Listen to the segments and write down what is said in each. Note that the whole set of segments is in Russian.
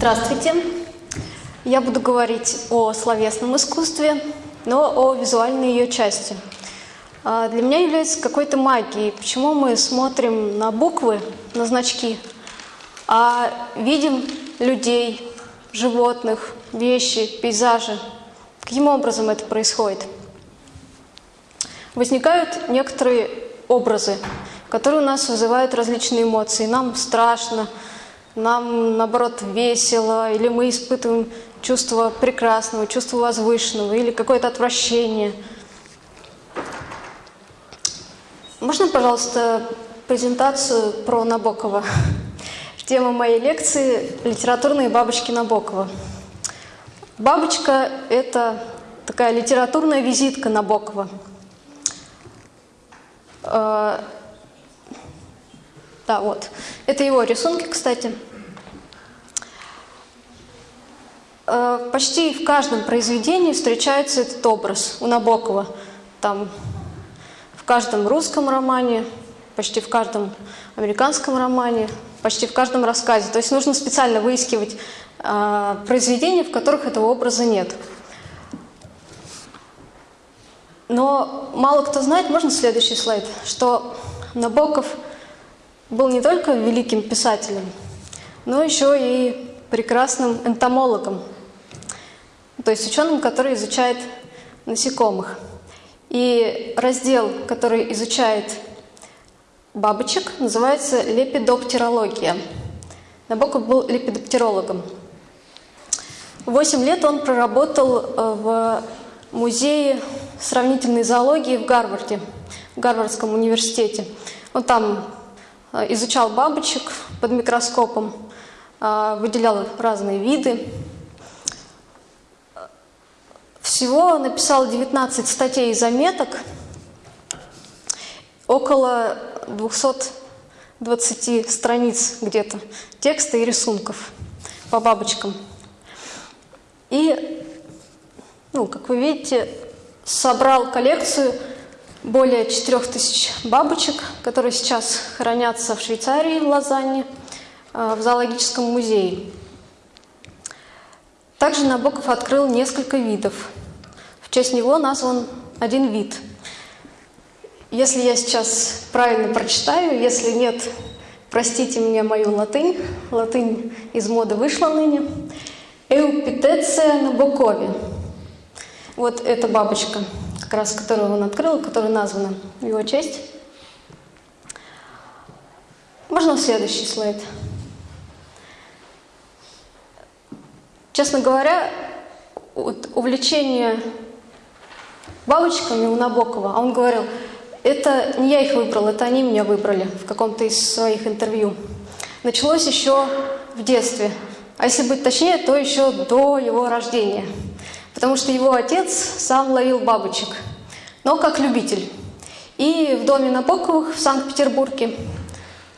Здравствуйте. Я буду говорить о словесном искусстве, но о визуальной ее части. А, для меня является какой-то магией, почему мы смотрим на буквы, на значки, а видим людей, животных, вещи, пейзажи. Каким образом это происходит? Возникают некоторые образы, которые у нас вызывают различные эмоции. Нам страшно, нам, наоборот, весело, или мы испытываем чувство прекрасного, чувство возвышенного, или какое-то отвращение. Можно, пожалуйста, презентацию про Набокова? Тема моей лекции – литературные бабочки Набокова. Бабочка – это такая литературная визитка Набокова. Да, вот. Это его рисунки, кстати. Э, почти в каждом произведении встречается этот образ у Набокова. Там в каждом русском романе, почти в каждом американском романе, почти в каждом рассказе. То есть нужно специально выискивать э, произведения, в которых этого образа нет. Но мало кто знает, можно следующий слайд, что Набоков – был не только великим писателем, но еще и прекрасным энтомологом, то есть ученым, который изучает насекомых. И раздел, который изучает бабочек, называется лепидоптерология. Набоков был лепидоптерологом. Восемь лет он проработал э, в музее сравнительной зоологии в Гарварде, в Гарвардском университете. Он там изучал бабочек под микроскопом, э, выделял разные виды. Всего написал 19 статей и заметок, около 220 страниц где-то текста и рисунков по бабочкам. И, ну, как вы видите, собрал коллекцию более 4000 бабочек, которые сейчас хранятся в Швейцарии, в Лозанне, э, в зоологическом музее. Также Набоков открыл несколько видов. В честь него назван один вид. Если я сейчас правильно прочитаю, если нет, простите мне мою латынь, латынь из моды вышла ныне. Эупитеция набокови. Вот эта бабочка – как раз которую он открыл, которая названа в его честь. Можно следующий слайд? Честно говоря, увлечение бабочками у Набокова, а он говорил, это не я их выбрал, это они меня выбрали в каком-то из своих интервью. Началось еще в детстве, а если быть точнее, то еще до его рождения – потому что его отец сам ловил бабочек, но как любитель. И в доме Набоковых в Санкт-Петербурге,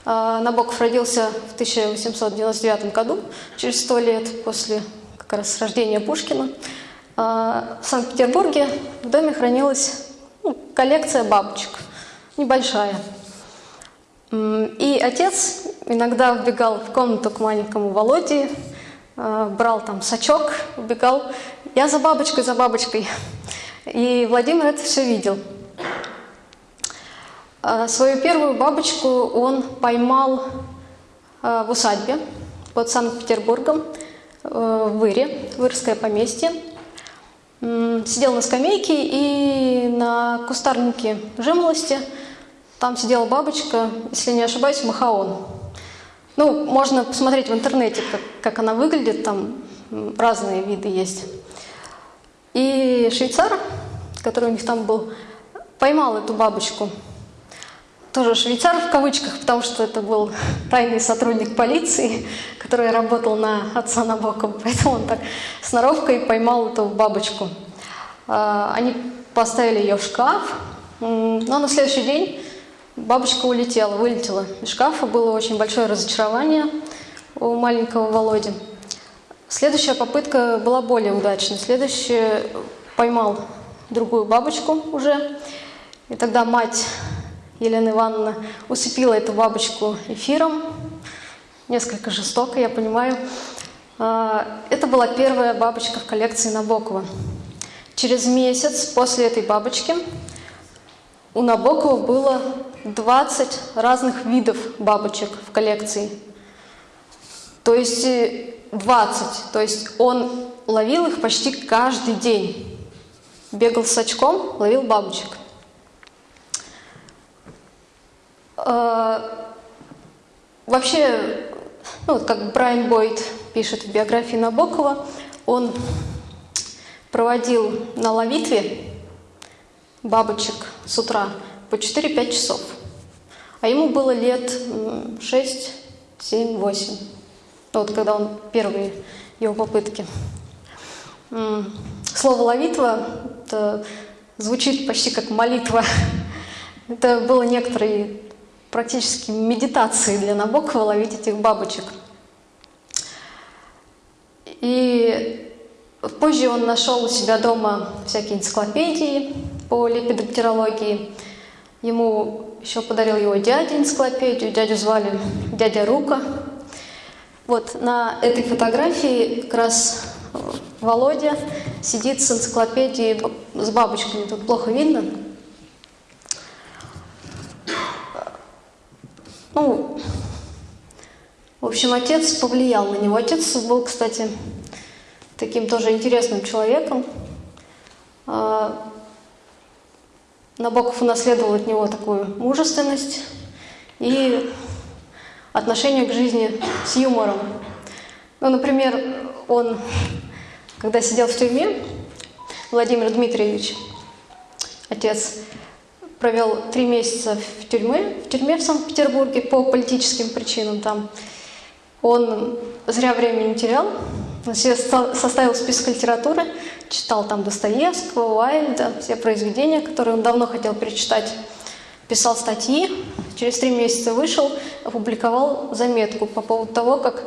а, Набоков родился в 1899 году, через сто лет после как раз рождения Пушкина, а, в Санкт-Петербурге в доме хранилась ну, коллекция бабочек, небольшая. И отец иногда вбегал в комнату к маленькому Володе, брал там сачок, убегал я за бабочкой, за бабочкой. И Владимир это все видел. А, свою первую бабочку он поймал а, в усадьбе под Санкт-Петербургом, э, в Выре, Вырское поместье. Сидел на скамейке и на кустарнике жимолости там сидела бабочка, если не ошибаюсь, махаон. Ну, можно посмотреть в интернете, как, как она выглядит, там разные виды есть. И швейцар, который у них там был, поймал эту бабочку. Тоже швейцар в кавычках, потому что это был тайный сотрудник полиции, который работал на отца Набокова. Поэтому он так сноровкой поймал эту бабочку. А, они поставили ее в шкаф, но на следующий день бабочка улетела, вылетела из шкафа. Было очень большое разочарование у маленького Володи. Следующая попытка была более удачной. Следующая поймал другую бабочку уже. И тогда мать Елена Ивановна усыпила эту бабочку эфиром. Несколько жестоко, я понимаю. Это была первая бабочка в коллекции Набокова. Через месяц после этой бабочки у Набокова было 20 разных видов бабочек в коллекции. То есть 20. То есть он ловил их почти каждый день. Бегал с очком, ловил бабочек. Вообще, ну, вот как Брайан Бойд пишет в биографии Набокова, он проводил на ловитве бабочек с утра по 4-5 часов. А ему было лет 6, 7, 8. Вот когда он первые его попытки. Слово «ловитва» это звучит почти как молитва. Это было некоторые практически медитации для Набокова ловить этих бабочек. И позже он нашел у себя дома всякие энциклопедии по лепидоптерологии. Ему еще подарил его дядя энциклопедию, дядю звали дядя Рука. Вот на этой фотографии как раз Володя сидит с энциклопедией с бабочками. Тут плохо видно. Ну, в общем, отец повлиял на него. Отец был, кстати, таким тоже интересным человеком. Набоков унаследовал от него такую мужественность и отношение к жизни с юмором. Ну, например, он, когда сидел в тюрьме, Владимир Дмитриевич, отец, провел три месяца в тюрьме, в тюрьме в Санкт-Петербурге по политическим причинам там. Он зря времени не терял, себе составил список литературы, читал там Достоевского, Уайльда, все произведения, которые он давно хотел перечитать. Писал статьи, через три месяца вышел, опубликовал заметку по поводу того, как,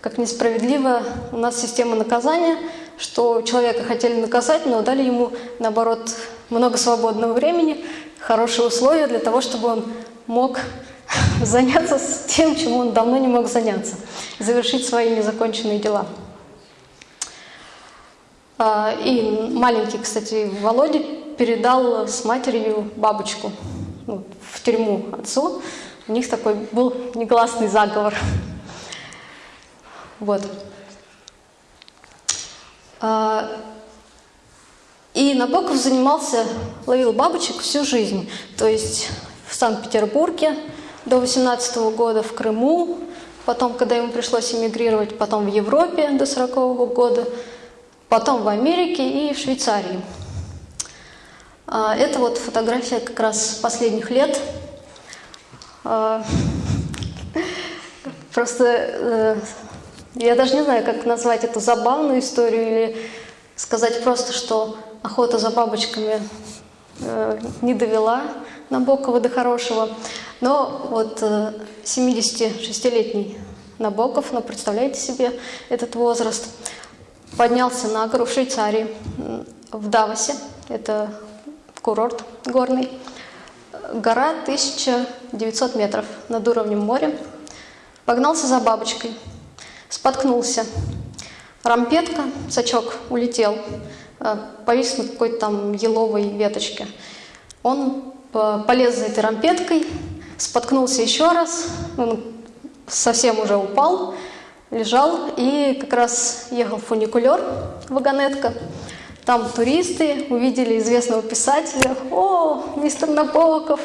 как несправедливо у нас система наказания, что человека хотели наказать, но дали ему, наоборот, много свободного времени, хорошие условия для того, чтобы он мог заняться тем, чему он давно не мог заняться, завершить свои незаконченные дела. А, и маленький, кстати, Володя передал с матерью бабочку ну, в тюрьму отцу. У них такой был негласный заговор. Вот. А, и Набоков занимался, ловил бабочек всю жизнь. То есть в Санкт-Петербурге до 18 -го года, в Крыму, потом, когда ему пришлось эмигрировать, потом в Европе до 40 -го года – потом в Америке и в Швейцарии. А, это вот фотография как раз последних лет. А, просто э, я даже не знаю, как назвать эту забавную историю или сказать просто, что охота за бабочками э, не довела Набокова до хорошего. Но вот 76-летний э, Набоков, ну представляете себе этот возраст, поднялся на гору в Швейцарии, в Давосе, это курорт горный. Гора 1900 метров над уровнем моря. Погнался за бабочкой, споткнулся. Рампетка, сачок улетел, э, повис на какой-то там еловой веточке. Он э, полез за этой рампеткой, споткнулся еще раз, он совсем уже упал, лежал, и как раз ехал фуникулер, вагонетка. Там туристы увидели известного писателя. О, мистер Набоков!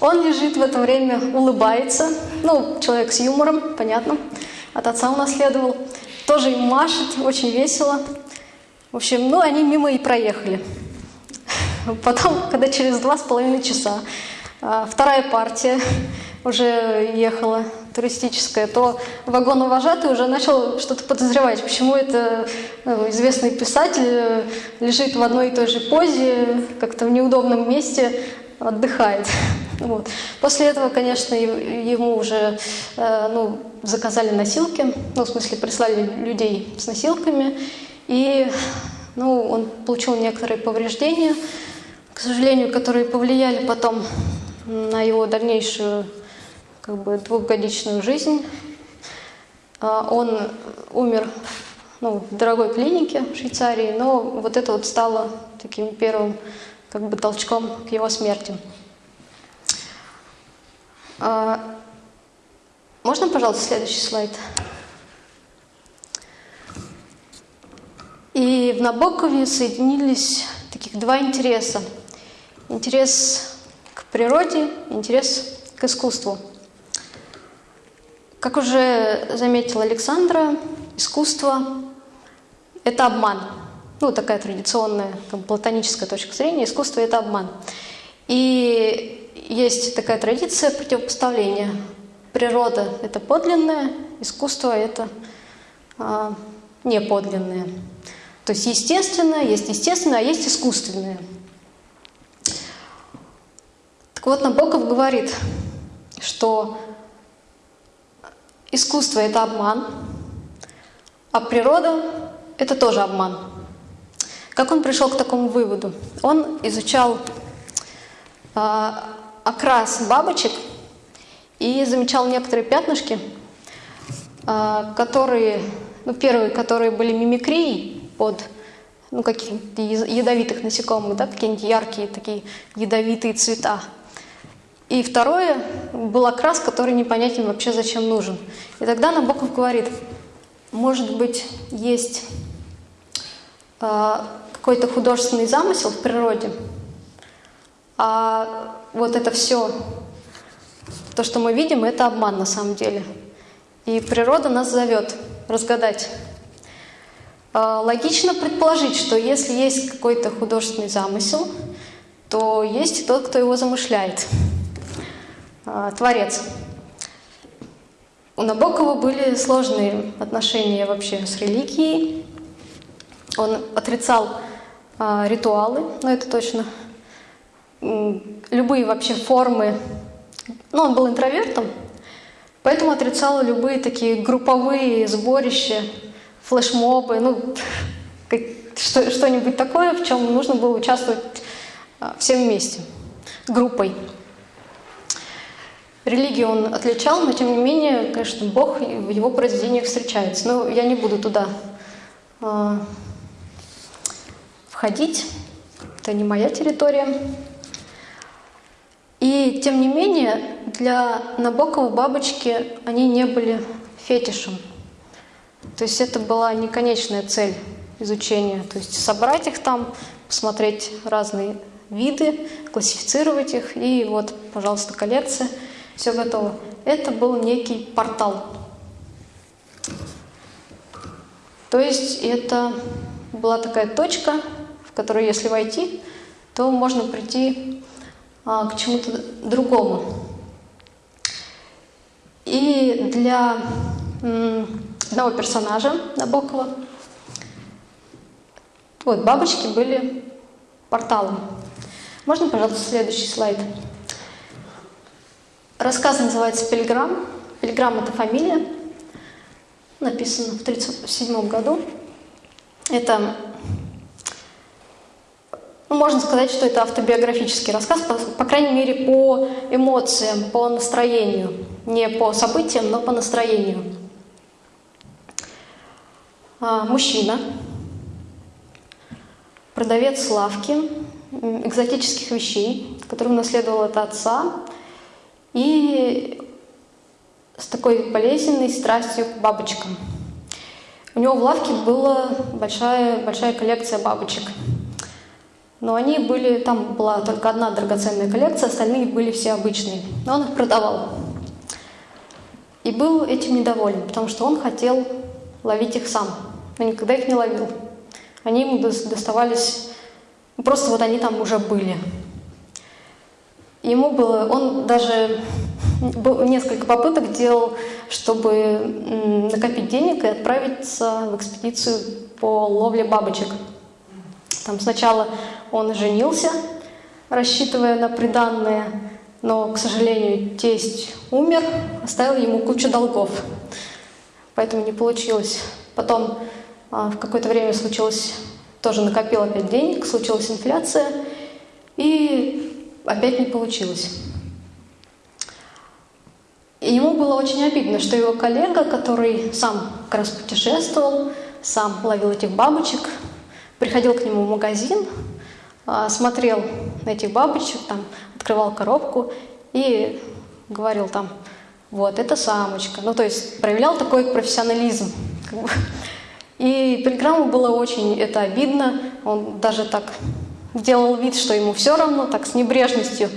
Он лежит в это время, улыбается. Ну, человек с юмором, понятно. От отца унаследовал. Тоже им машет, очень весело. В общем, ну, они мимо и проехали. Потом, когда через два с половиной часа а, вторая партия уже ехала туристическая, то вагоновожатый уже начал что-то подозревать, почему это ну, известный писатель э, лежит в одной и той же позе, как-то в неудобном месте отдыхает. Вот. После этого, конечно, ему уже э, ну, заказали носилки, ну, в смысле, прислали людей с носилками, и ну, он получил некоторые повреждения, к сожалению, которые повлияли потом на его дальнейшую как бы двухгодичную жизнь. А, он умер ну, в дорогой клинике в Швейцарии, но вот это вот стало таким первым как бы толчком к его смерти. А, можно, пожалуйста, следующий слайд? И в Набокове соединились таких два интереса. Интерес к природе, интерес к искусству. Как уже заметила Александра, искусство – это обман. Ну, такая традиционная бы, платоническая точка зрения. Искусство – это обман. И есть такая традиция противопоставления. Природа – это подлинное, искусство – это а, неподлинное. То есть естественное, есть естественное, а есть искусственное. Так вот, Набоков говорит, что искусство – это обман, а природа – это тоже обман. Как он пришел к такому выводу? Он изучал э, окрас бабочек и замечал некоторые пятнышки, э, которые, ну, первые, которые были мимикрией под ну, каких-то ядовитых насекомых, да, какие-нибудь яркие такие ядовитые цвета. И второе был окрас, который непонятен вообще зачем нужен. И тогда Набоков говорит, может быть, есть э, какой-то художественный замысел в природе, а вот это все, то, что мы видим, это обман на самом деле. И природа нас зовет разгадать. Э, логично предположить, что если есть какой-то художественный замысел, то есть и тот, кто его замышляет. А, творец. У Набокова были сложные отношения вообще с религией. Он отрицал а, ритуалы, ну это точно. Любые вообще формы. Ну, он был интровертом, поэтому отрицал любые такие групповые сборища, флешмобы, ну, что-нибудь такое, в чем нужно было участвовать а, всем вместе, группой. Религию он отличал, но тем не менее, конечно, Бог в его произведениях встречается. Но я не буду туда э, входить, это не моя территория. И тем не менее, для Набокова бабочки, они не были фетишем. То есть это была не конечная цель изучения. То есть собрать их там, посмотреть разные виды, классифицировать их, и вот, пожалуйста, коллекция – все готово. Это был некий портал. То есть это была такая точка, в которую, если войти, то можно прийти а, к чему-то другому. И для одного персонажа Набокова вот бабочки были порталом. Можно, пожалуйста, следующий слайд? Рассказ называется «Пельграм». Пельграм – это фамилия, написано в 1937 году. Это, ну, можно сказать, что это автобиографический рассказ, по, по крайней мере, по эмоциям, по настроению. Не по событиям, но по настроению. А, мужчина, продавец лавки экзотических вещей, который унаследовал от отца – и с такой болезненной страстью к бабочкам. У него в лавке была большая, большая коллекция бабочек. Но они были, там была только одна драгоценная коллекция, остальные были все обычные. Но он их продавал. И был этим недоволен, потому что он хотел ловить их сам, но никогда их не ловил. Они ему доставались, просто вот они там уже были. Ему было, он даже несколько попыток делал, чтобы накопить денег и отправиться в экспедицию по ловле бабочек. Там сначала он женился, рассчитывая на приданное, но, к сожалению, тесть умер, оставил ему кучу долгов, поэтому не получилось. Потом а, в какое-то время случилось, тоже накопил опять денег, случилась инфляция, и опять не получилось. И ему было очень обидно, что его коллега, который сам как раз путешествовал, сам ловил этих бабочек, приходил к нему в магазин, а, смотрел на этих бабочек, там, открывал коробку и говорил там, вот, это самочка. Ну, то есть проявлял такой профессионализм. И Пельграмму было очень это обидно. Он даже так делал вид, что ему все равно, так с небрежностью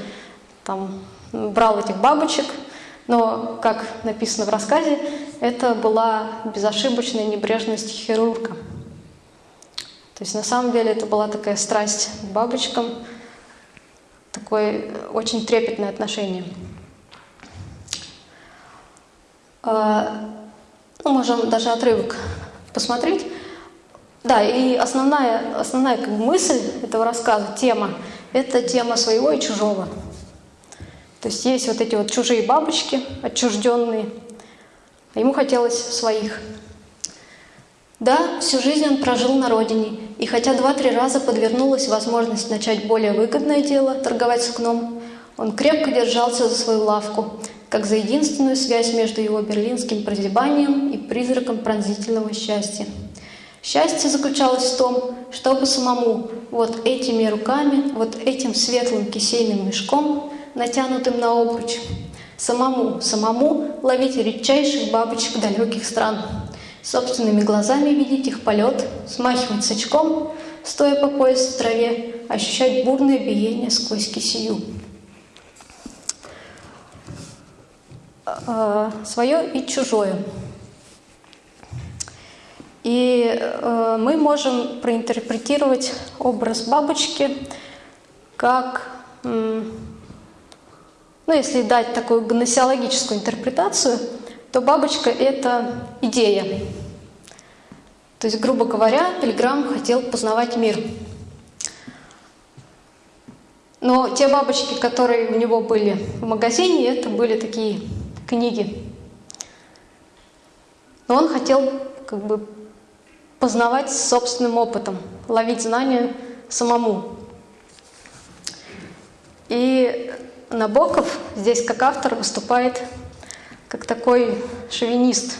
там, брал этих бабочек. Но, как написано в рассказе, это была безошибочная небрежность хирурга. То есть на самом деле это была такая страсть к бабочкам, такое очень трепетное отношение. А, ну, можем даже отрывок посмотреть. Да, и основная, основная как бы, мысль этого рассказа, тема, это тема своего и чужого. То есть есть вот эти вот чужие бабочки, отчужденные, а ему хотелось своих. Да, всю жизнь он прожил на родине, и хотя два-три раза подвернулась возможность начать более выгодное дело – торговать сукном, он крепко держался за свою лавку, как за единственную связь между его берлинским прозябанием и призраком пронзительного счастья. Счастье заключалось в том, чтобы самому вот этими руками, вот этим светлым кисейным мешком, натянутым на обруч, самому, самому ловить редчайших бабочек далеких стран – собственными глазами видеть их полет, смахивать с очком, стоя по пояс в траве, ощущать бурное биение сквозь кисию. А, свое и чужое. И э, мы можем проинтерпретировать образ бабочки как, ну, если дать такую гносеологическую интерпретацию – то бабочка – это идея. То есть, грубо говоря, Пилиграм хотел познавать мир. Но те бабочки, которые у него были в магазине, это были такие книги. Но он хотел как бы познавать собственным опытом, ловить знания самому. И Набоков здесь как автор выступает как такой шовинист.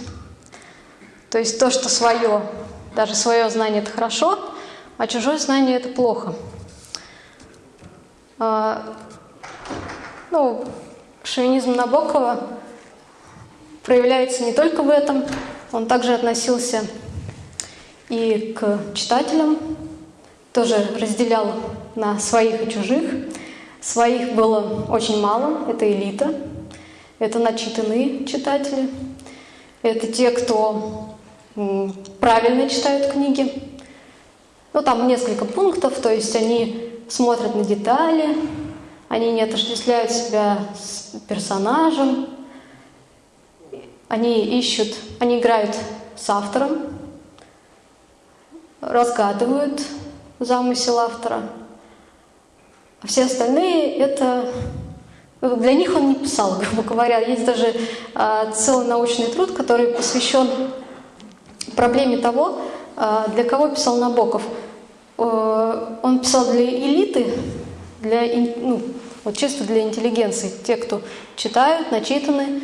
То есть то, что свое, даже свое знание это хорошо, а чужое знание это плохо. А, ну, шовинизм Набокова проявляется не только в этом, он также относился и к читателям, тоже разделял на своих и чужих. Своих было очень мало, это элита, это начитанные читатели, это те, кто правильно читают книги. Ну, там несколько пунктов, то есть они смотрят на детали, они не отождествляют себя с персонажем, они ищут, они играют с автором, разгадывают замысел автора. А все остальные — это для них он не писал, грубо говоря. Есть даже э, целый научный труд, который посвящен проблеме того, э, для кого писал Набоков. Э, он писал для элиты, для, ну, вот чисто для интеллигенции, те, кто читают, начитаны,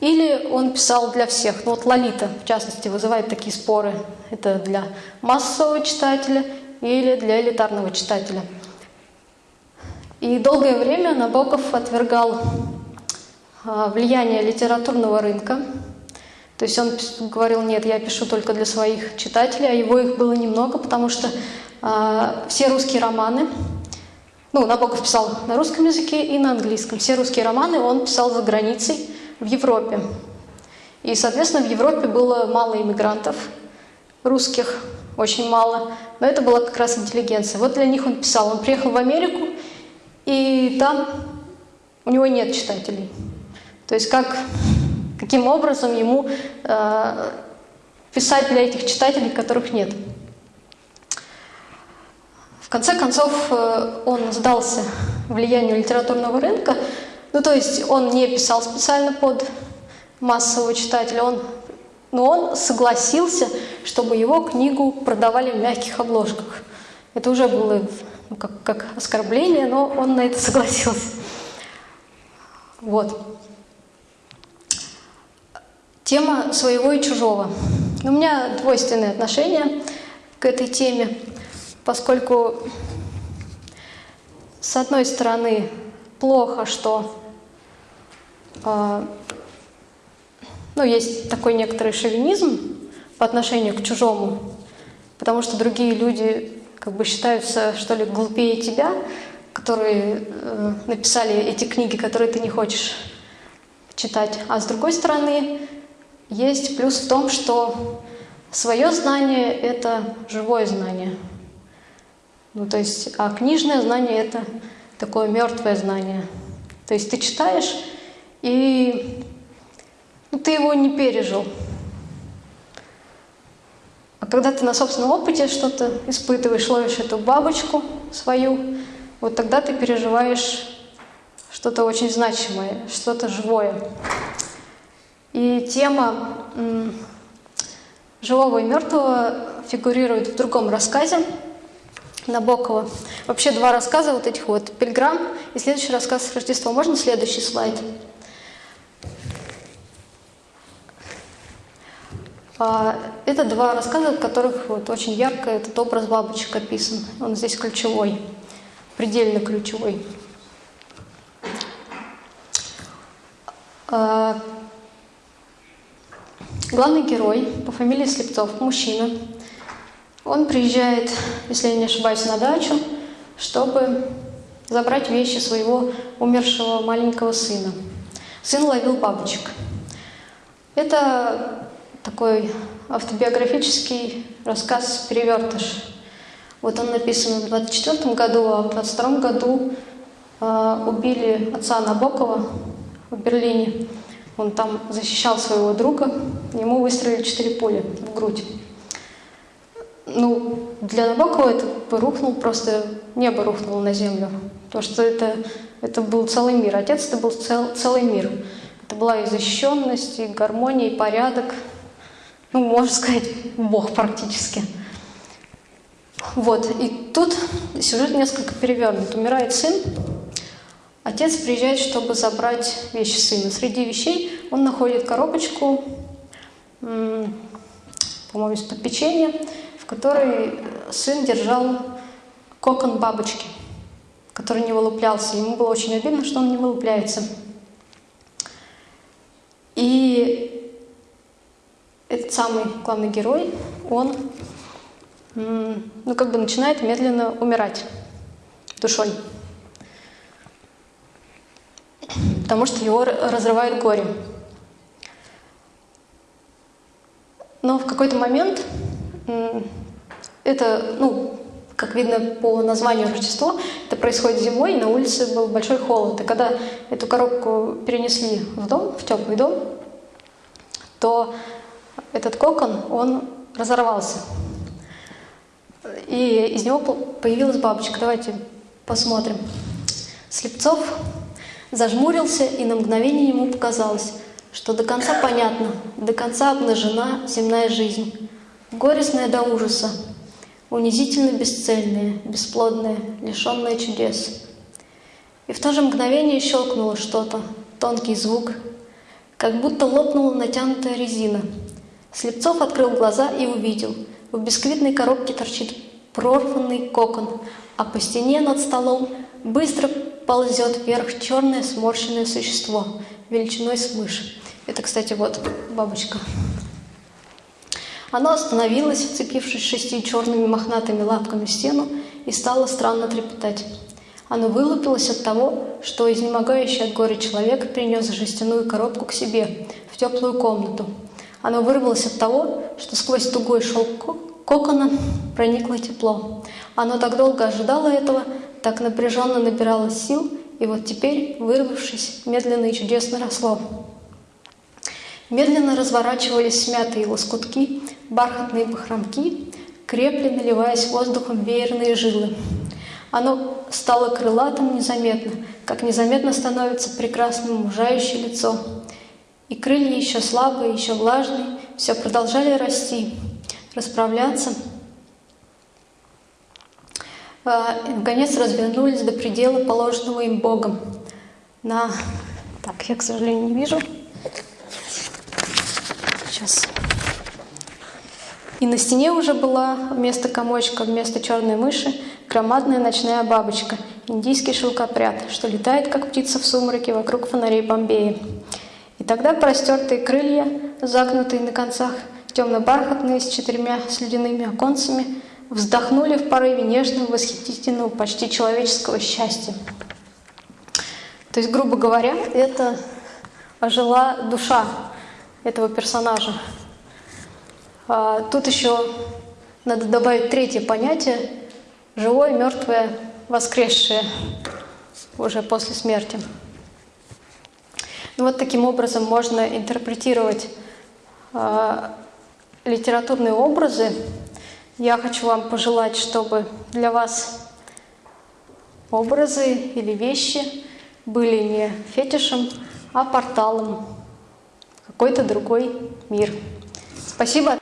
или он писал для всех. Ну вот Лолита, в частности, вызывает такие споры. Это для массового читателя или для элитарного читателя. И долгое время Набоков отвергал а, влияние литературного рынка. То есть он говорил, нет, я пишу только для своих читателей, а его их было немного, потому что э, все русские романы, ну, Набоков писал на русском языке и на английском, все русские романы он писал за границей, в Европе. И, соответственно, в Европе было мало иммигрантов русских, очень мало, но это была как раз интеллигенция. Вот для них он писал. Он приехал в Америку, и там у него нет читателей. То есть как, каким образом ему э, писать для этих читателей, которых нет. В конце концов, э, он сдался влиянию литературного рынка, ну то есть он не писал специально под массового читателя, он, но он согласился, чтобы его книгу продавали в мягких обложках. Это уже было ну, как, как оскорбление, но он на это согласился. Вот. Тема своего и чужого. У меня двойственные отношения к этой теме, поскольку с одной стороны плохо, что ну, есть такой некоторый шовинизм по отношению к чужому, потому что другие люди как бы считаются, что ли, глупее тебя, которые э, написали эти книги, которые ты не хочешь читать. А с другой стороны, есть плюс в том, что свое знание — это живое знание. Ну, то есть, а книжное знание — это такое мертвое знание. То есть ты читаешь, и ну, ты его не пережил. А когда ты на собственном опыте что-то испытываешь, ловишь эту бабочку свою, вот тогда ты переживаешь что-то очень значимое, что-то живое. И тема живого и мертвого фигурирует в другом рассказе Набокова. Вообще два рассказа вот этих вот «Пильграм» и следующий рассказ «Рождество». Можно следующий слайд? Это два рассказа, в которых вот очень ярко этот образ бабочек описан. Он здесь ключевой, предельно ключевой. А, Главный герой по фамилии Слепцов, мужчина, он приезжает, если я не ошибаюсь, на дачу, чтобы забрать вещи своего умершего маленького сына. Сын ловил бабочек. Это такой автобиографический рассказ «Перевертыш». Вот он написан в 24 году, а в 22 году э, убили отца Набокова в Берлине. Он там защищал своего друга, ему выстрелили четыре пули в грудь. Ну, для Набокова это рухнул просто, небо рухнуло на землю. Потому что это, это был целый мир. Отец это был цел, целый мир. Это была и защищенность, и гармония, и порядок. Ну, можно сказать, Бог практически. Вот, и тут сюжет несколько перевернут. Умирает сын, Отец приезжает, чтобы забрать вещи сына. Среди вещей он находит коробочку, по-моему, из-под печенья, в которой сын держал кокон бабочки, который не вылуплялся. Ему было очень обидно, что он не вылупляется. И этот самый главный герой, он ну, как бы начинает медленно умирать душой потому что его разрывает горе. Но в какой-то момент это, ну, как видно по названию Рождество, это происходит зимой, на улице был большой холод. И когда эту коробку перенесли в дом, в теплый дом, то этот кокон, он разорвался. И из него появилась бабочка. Давайте посмотрим. Слепцов Зажмурился, и на мгновение ему показалось, что до конца понятно, до конца обнажена земная жизнь, горестная до ужаса, унизительно бесцельная, бесплодная, лишенная чудес. И в то же мгновение щелкнуло что-то, тонкий звук, как будто лопнула натянутая резина. Слепцов открыл глаза и увидел. В бисквитной коробке торчит прорванный кокон, а по стене над столом быстро ползет вверх черное сморщенное существо величиной с мышь. Это, кстати, вот бабочка. Оно остановилось, вцепившись шестью черными мохнатыми лапками в стену, и стало странно трепетать. Оно вылупилось от того, что изнемогающий от горя человек принес жестяную коробку к себе, в теплую комнату. Оно вырвалось от того, что сквозь тугой шелк кокона проникло тепло. Оно так долго ожидало этого, так напряженно набирало сил, и вот теперь, вырвавшись, медленно и чудесно росло. Медленно разворачивались смятые лоскутки, бархатные бахромки, крепли, наливаясь воздухом веерные жилы. Оно стало крылатым незаметно, как незаметно становится прекрасным мужающее лицо. И крылья еще слабые, еще влажные, все продолжали расти, расправляться, а, и, наконец, развернулись до предела, положенного им Богом. На... Так, я, к сожалению, не вижу. Сейчас. И на стене уже была вместо комочка, вместо черной мыши громадная ночная бабочка, индийский шелкопряд, что летает, как птица в сумраке, вокруг фонарей Бомбея. И тогда простертые крылья, загнутые на концах, темно-бархатные, с четырьмя слюдяными оконцами, вздохнули в порыве нежного, восхитительного, почти человеческого счастья. То есть, грубо говоря, это ожила душа этого персонажа. А тут еще надо добавить третье понятие – живое, мертвое, воскресшее уже после смерти. Ну вот таким образом можно интерпретировать э, литературные образы. Я хочу вам пожелать, чтобы для вас образы или вещи были не фетишем, а порталом в какой-то другой мир. Спасибо.